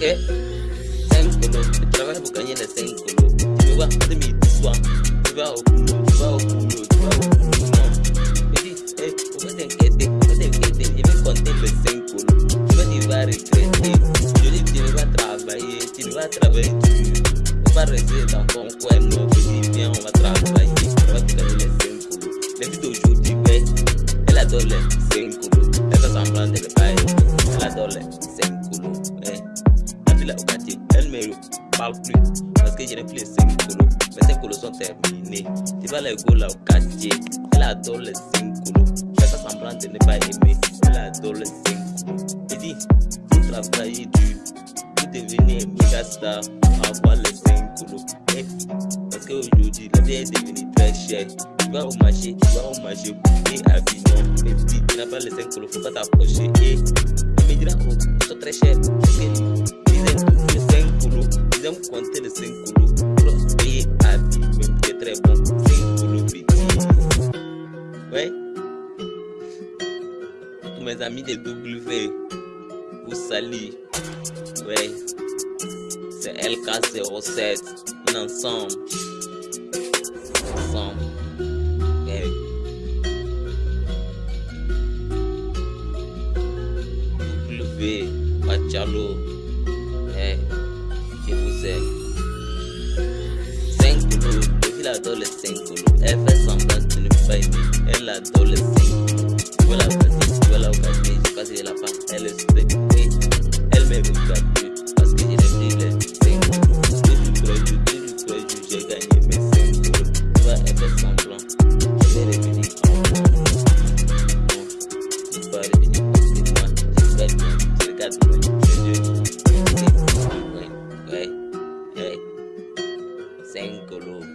Ok 5 colo, je travaille pour gagner les 5 colo. Tu me vois, de midi soir, tu vas au boulot, tu vas au boulot, tu vas au boulot. Non. Je dis, hey, faut pas t'inquiéter, faut pas t'inquiéter, je vais compter les 5 colo. Tu vas, tu vas regretter. Je dis, tu ne vas travailler, tu vas travailler dur. On va rester dans ton coin, on va travailler, on va les 5 colo. Les filles d'aujourd'hui, elle adore les 5 colo. Elle semblant de aimer, elle adore les 5 colo. Ouais. La quartier, elle me parle plus parce que plus les 5 colos. Mes 5 colos sont terminés. Tu vas go là au quartier, elle adore les 5 colos. Elle fait semblant de ne pas aimer, elle adore les 5 colos. Je dis, vous travaillez dur, vous devenez un méga star pour avoir les 5 colos. Eh, parce qu'aujourd'hui, la vie est devenue très chère. Tu vas au marché, tu vas au marché et Avignon. Et puis, tu n'as pas les 5 colos, faut pas t'approcher. Et on me dira, oh, sont très chers. Aiment compter les 5 colos. Pour payer à vie, même c'est très bon. 5 colos petits. Ouais. Tous mes amis de W, vous saluez. Ouais. C'est LK07. On est ensemble. Ensemble. Ouais. W. colos, il adore les 5 colos. Elle fait semblant de ne pas. Elle adore les 5 colos. Tu vois la vois la elle est. Elle me parce que plus les 5 colos. Depuis trois jours, depuis trois jours, j'ai gagné mes 5 colos. Tu elle fait. Je vais.